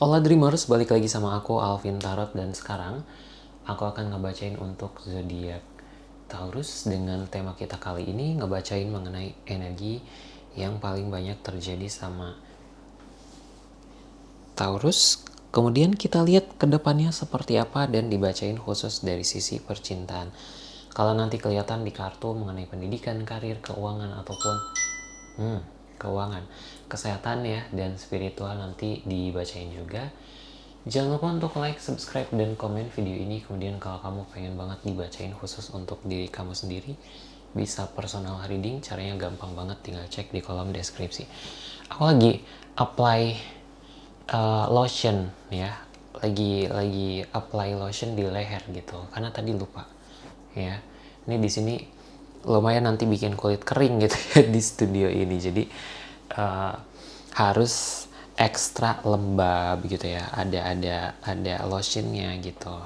Hola Dreamers, balik lagi sama aku Alvin Tarot dan sekarang aku akan ngebacain untuk zodiak Taurus dengan tema kita kali ini ngebacain mengenai energi yang paling banyak terjadi sama Taurus. Kemudian kita lihat ke depannya seperti apa dan dibacain khusus dari sisi percintaan. Kalau nanti kelihatan di kartu mengenai pendidikan, karir, keuangan ataupun hmm, keuangan, kesehatan ya dan spiritual nanti dibacain juga. Jangan lupa untuk like, subscribe, dan komen video ini. Kemudian kalau kamu pengen banget dibacain khusus untuk diri kamu sendiri, bisa personal reading. Caranya gampang banget, tinggal cek di kolom deskripsi. Aku lagi apply uh, lotion ya, lagi lagi apply lotion di leher gitu, karena tadi lupa ya. Ini di sini lumayan nanti bikin kulit kering gitu ya di studio ini. Jadi uh, harus ekstra lembab gitu ya. Ada ada ada lotionnya gitu.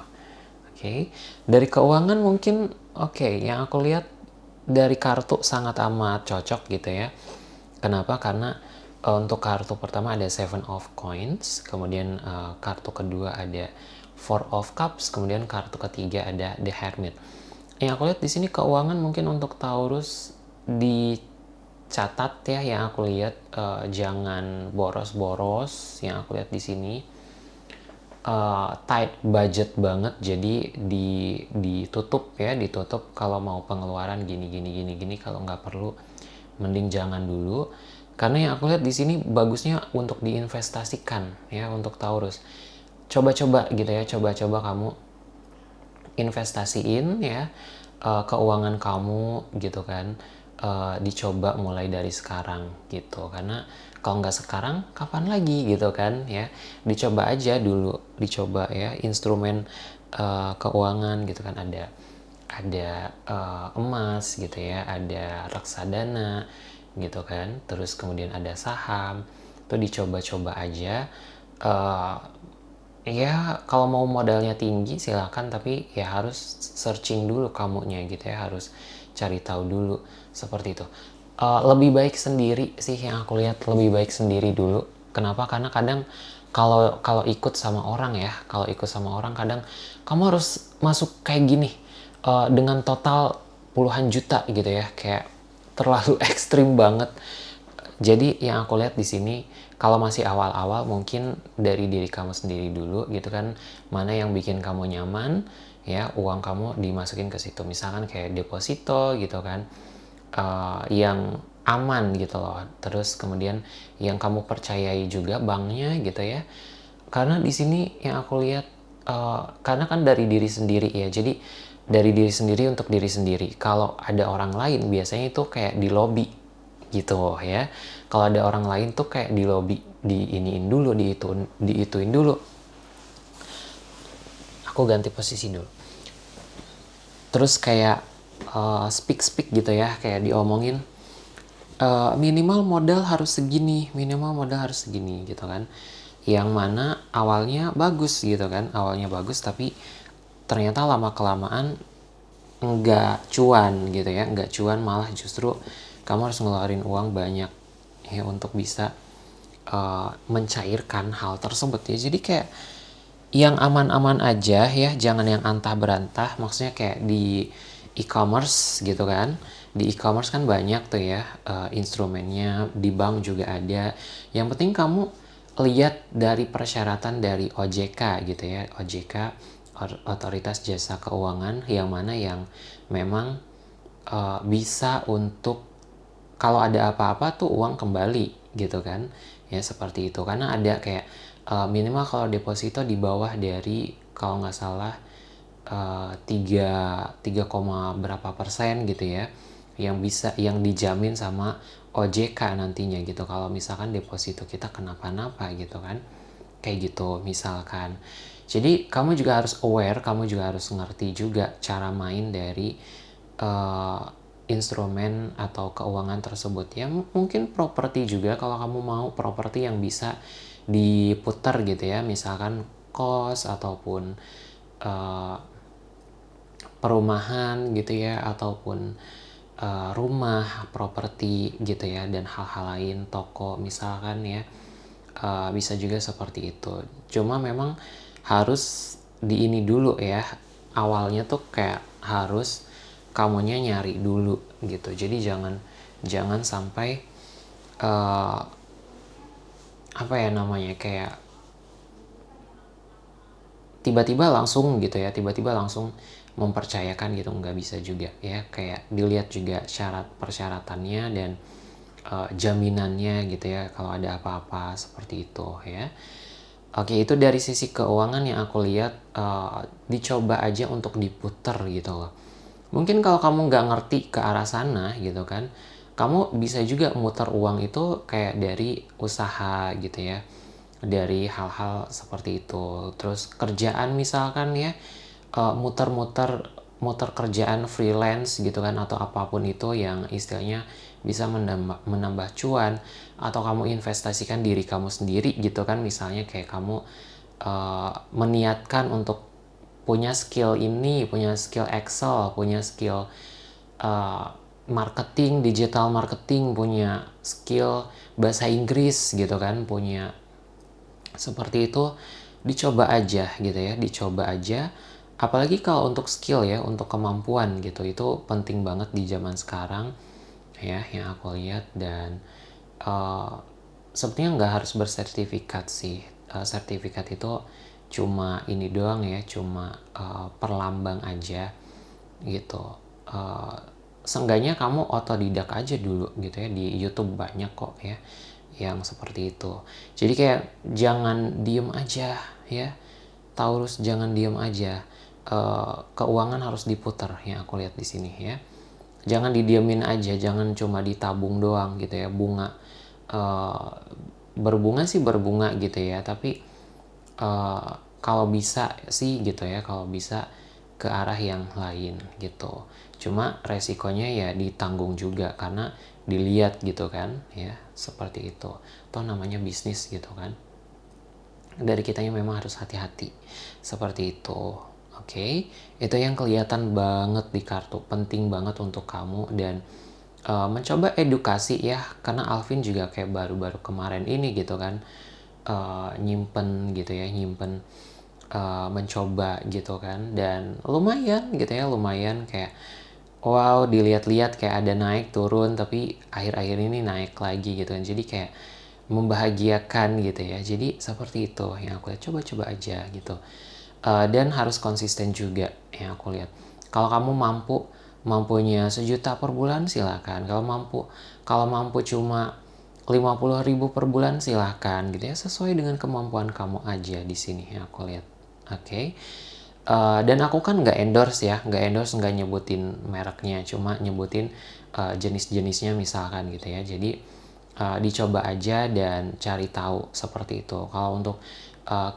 Oke. Okay. dari keuangan mungkin oke okay, yang aku lihat dari kartu sangat amat cocok gitu ya. Kenapa? Karena uh, untuk kartu pertama ada seven of coins kemudian uh, kartu kedua ada four of cups kemudian kartu ketiga ada the hermit yang aku lihat di sini keuangan mungkin untuk Taurus di catat ya yang aku lihat uh, jangan boros-boros yang aku lihat di sini. Uh, tight budget banget jadi di ditutup ya ditutup kalau mau pengeluaran gini gini gini gini kalau nggak perlu mending jangan dulu. Karena yang aku lihat di sini bagusnya untuk diinvestasikan ya untuk Taurus. Coba-coba gitu ya coba-coba kamu investasiin ya uh, keuangan kamu gitu kan uh, dicoba mulai dari sekarang gitu. Karena kalau nggak sekarang kapan lagi gitu kan ya. Dicoba aja dulu dicoba ya instrumen uh, keuangan gitu kan. Ada ada emas gitu ya ada reksadana gitu kan. Terus kemudian ada saham. Itu dicoba-coba aja ya kalau mau modalnya tinggi silakan tapi ya harus searching dulu kamunya gitu ya harus cari tahu dulu seperti itu. Uh, lebih baik sendiri sih yang aku lihat lebih baik sendiri dulu. Kenapa? Karena kadang kalau kalau ikut sama orang ya kalau ikut sama orang kadang kamu harus masuk kayak gini uh, dengan total puluhan juta gitu ya kayak terlalu ekstrim banget. Jadi yang aku lihat di sini kalau masih awal-awal mungkin dari diri kamu sendiri dulu gitu kan. Mana yang bikin kamu nyaman ya uang kamu dimasukin ke situ. Misalkan kayak deposito gitu kan. Uh, yang aman gitu loh. Terus kemudian yang kamu percayai juga banknya gitu ya. Karena di sini yang aku lihat uh, karena kan dari diri sendiri ya. Jadi dari diri sendiri untuk diri sendiri. Kalau ada orang lain biasanya itu kayak di lobby gitu ya. Kalau ada orang lain tuh kayak di lobby di iniin dulu di itu diituin dulu. Aku ganti posisi dulu. Terus kayak uh, speak speak gitu ya kayak diomongin uh, minimal modal harus segini minimal modal harus segini gitu kan. Yang mana awalnya bagus gitu kan awalnya bagus tapi ternyata lama kelamaan nggak cuan gitu ya nggak cuan malah justru kamu harus ngeluarin uang banyak ya untuk bisa uh, mencairkan hal tersebut ya. Jadi kayak yang aman-aman aja ya jangan yang antah berantah maksudnya kayak di e-commerce gitu kan. Di e-commerce kan banyak tuh ya uh, instrumennya. Di bank juga ada. Yang penting kamu lihat dari persyaratan dari OJK gitu ya. OJK Otoritas Jasa Keuangan yang mana yang memang uh, bisa untuk kalau ada apa-apa tuh uang kembali gitu kan? Ya seperti itu. Karena ada kayak uh, minimal kalau deposito di bawah dari kalau nggak salah uh, 3 3, berapa persen gitu ya yang bisa yang dijamin sama OJK nantinya gitu. Kalau misalkan deposito kita kenapa-napa gitu kan kayak gitu misalkan. Jadi kamu juga harus aware kamu juga harus ngerti juga cara main dari uh, instrumen atau keuangan tersebut. Ya mungkin properti juga kalau kamu mau properti yang bisa diputar gitu ya. Misalkan kos ataupun uh, perumahan gitu ya ataupun uh, rumah properti gitu ya dan hal-hal lain toko misalkan ya. Uh, bisa juga seperti itu. Cuma memang harus di ini dulu ya. Awalnya tuh kayak harus kamunya nyari dulu gitu. Jadi jangan jangan sampai uh, apa ya namanya kayak tiba-tiba langsung gitu ya tiba-tiba langsung mempercayakan gitu nggak bisa juga ya. Kayak dilihat juga syarat persyaratannya dan uh, jaminannya gitu ya kalau ada apa-apa seperti itu ya. Oke itu dari sisi keuangan yang aku lihat uh, dicoba aja untuk diputer gitu loh mungkin kalau kamu nggak ngerti ke arah sana gitu kan kamu bisa juga muter uang itu kayak dari usaha gitu ya dari hal-hal seperti itu. Terus kerjaan misalkan ya Eh, muter-muter muter kerjaan freelance gitu kan atau apa pun itu yang istilahnya bisa menambah, menambah cuan atau kamu investasikan diri kamu sendiri gitu kan. Misalnya kayak kamu uh, meniatkan untuk punya skill ini punya skill Excel punya skill uh, marketing digital marketing punya skill bahasa Inggris gitu kan punya seperti itu dicoba aja gitu ya dicoba aja. Apalagi kalau untuk skill ya untuk kemampuan gitu itu penting banget di zaman sekarang ya yang aku lihat. Dan uh, sepertinya nggak harus bersertifikat sih uh, sertifikat itu cuma ini doang ya cuma uh, perlambang aja gitu. Uh, seenggaknya kamu otodidak aja dulu gitu ya di YouTube banyak kok ya yang seperti itu. Jadi kayak jangan diem aja ya Taurus jangan diem aja. Uh, keuangan harus diputar yang aku lihat di sini ya. Jangan didiamin aja jangan cuma ditabung doang gitu ya bunga. Uh, berbunga sih berbunga gitu ya tapi uh, kalau bisa sih gitu ya kalau bisa ke arah yang lain gitu. Cuma resikonya ya ditanggung juga karena dilihat gitu kan ya seperti itu. Toh namanya bisnis gitu kan. Dari kitanya memang harus hati-hati seperti itu. Oke, okay? itu yang kelihatan banget di kartu, penting banget untuk kamu dan uh, mencoba edukasi ya, karena Alvin juga kayak baru-baru kemarin ini gitu kan, uh, nyimpen gitu ya, nyimpen uh, mencoba gitu kan, dan lumayan gitu ya, lumayan kayak wow dilihat-lihat kayak ada naik turun, tapi akhir-akhir ini naik lagi gitu kan, jadi kayak membahagiakan gitu ya, jadi seperti itu yang aku coba-coba aja gitu. Uh, dan harus konsisten juga yang aku lihat. Kalau kamu mampu mampunya sejuta per bulan silahkan kalau mampu kalau mampu cuma 50 ribu per bulan silahkan gitu ya. Sesuai dengan kemampuan kamu aja di sini yang aku lihat. Oke. Okay? uh, dan aku kan nggak endorse ya. Nggak endorse nggak nyebutin mereknya cuma nyebutin uh, jenis-jenisnya misalkan gitu ya. Jadi uh, dicoba aja dan cari tahu seperti itu. Kalau untuk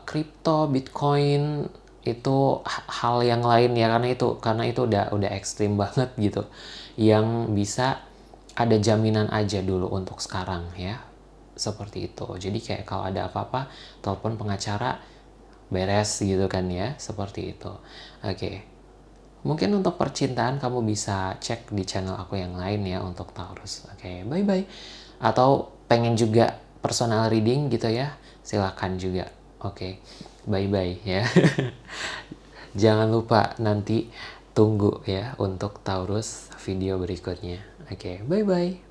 kripto, uh, Bitcoin itu hal yang lain ya. Karena itu karena itu udah udah ekstrim banget gitu. Yang bisa ada jaminan aja dulu untuk sekarang ya. Seperti itu. Jadi kayak kalau ada apa-apa telepon pengacara beres gitu kan ya, seperti itu. Oke. Mungkin untuk percintaan kamu bisa cek di channel aku yang lain ya untuk Taurus. Oke, bye-bye. Atau pengen juga personal reading gitu ya, silahkan juga. Oke, okay. bye-bye ya. Jangan lupa nanti tunggu ya untuk Taurus video berikutnya. Oke, okay. bye-bye.